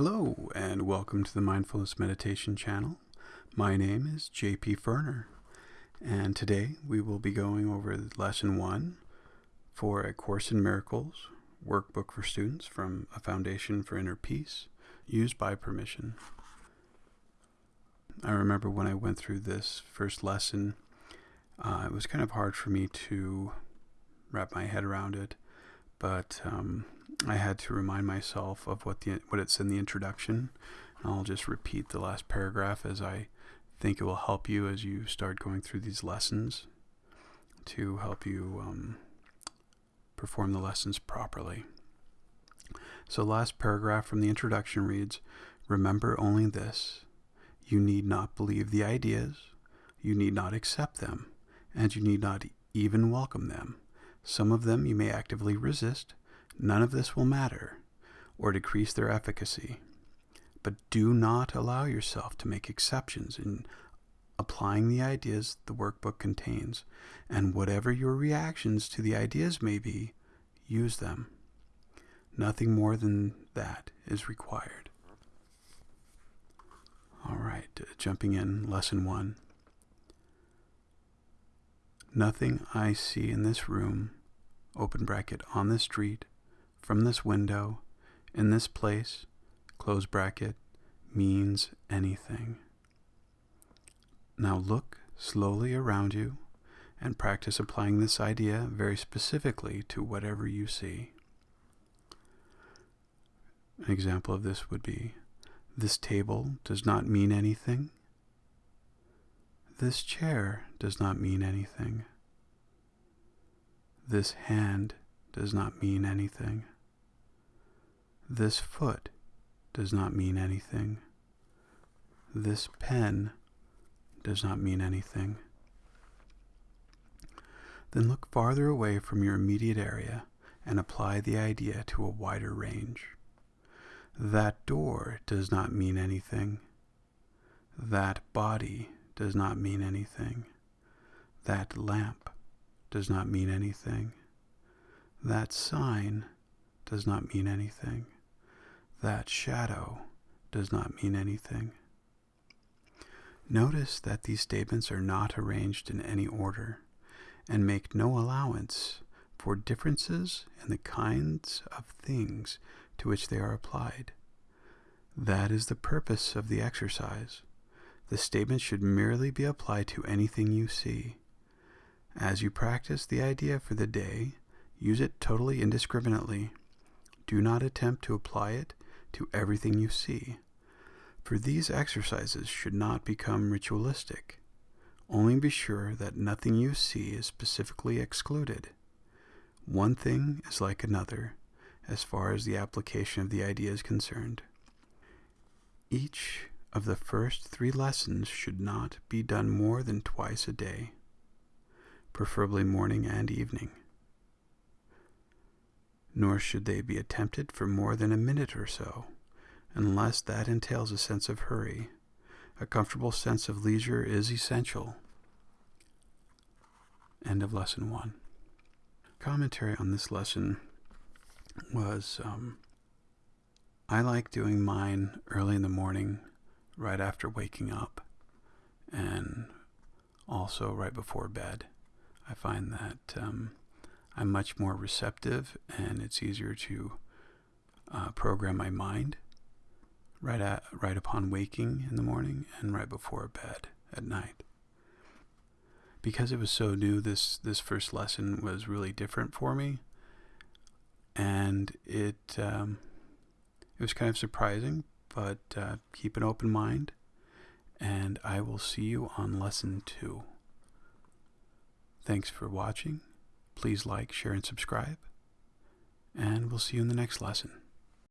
Hello, and welcome to the Mindfulness Meditation channel. My name is JP Ferner, and today we will be going over Lesson 1 for A Course in Miracles workbook for students from A Foundation for Inner Peace, used by permission. I remember when I went through this first lesson, uh, it was kind of hard for me to wrap my head around it, but um, I had to remind myself of what the what it's in the introduction. I'll just repeat the last paragraph as I think it will help you as you start going through these lessons to help you um, perform the lessons properly. So, last paragraph from the introduction reads Remember only this you need not believe the ideas, you need not accept them, and you need not even welcome them. Some of them you may actively resist, none of this will matter or decrease their efficacy. But do not allow yourself to make exceptions in applying the ideas the workbook contains, and whatever your reactions to the ideas may be, use them. Nothing more than that is required. All right, jumping in, lesson one. Nothing I see in this room, open bracket, on the street, from this window, in this place, close bracket, means anything. Now look slowly around you and practice applying this idea very specifically to whatever you see. An example of this would be this table does not mean anything. This chair does not mean anything. This hand does not mean anything. This foot does not mean anything. This pen does not mean anything. Then look farther away from your immediate area and apply the idea to a wider range. That door does not mean anything. That body does not mean anything. That lamp does not mean anything. That sign does not mean anything. That shadow does not mean anything. Notice that these statements are not arranged in any order and make no allowance for differences in the kinds of things to which they are applied. That is the purpose of the exercise. The statement should merely be applied to anything you see. As you practice the idea for the day, use it totally indiscriminately. Do not attempt to apply it to everything you see, for these exercises should not become ritualistic. Only be sure that nothing you see is specifically excluded. One thing is like another, as far as the application of the idea is concerned. Each of the first three lessons should not be done more than twice a day, preferably morning and evening nor should they be attempted for more than a minute or so, unless that entails a sense of hurry. A comfortable sense of leisure is essential. End of lesson one. Commentary on this lesson was um, I like doing mine early in the morning, right after waking up, and also right before bed. I find that um, I'm much more receptive and it's easier to uh, program my mind right at right upon waking in the morning and right before bed at night. Because it was so new, this this first lesson was really different for me, and it um, it was kind of surprising. But uh, keep an open mind, and I will see you on lesson two. Thanks for watching Please like, share, and subscribe. And we'll see you in the next lesson.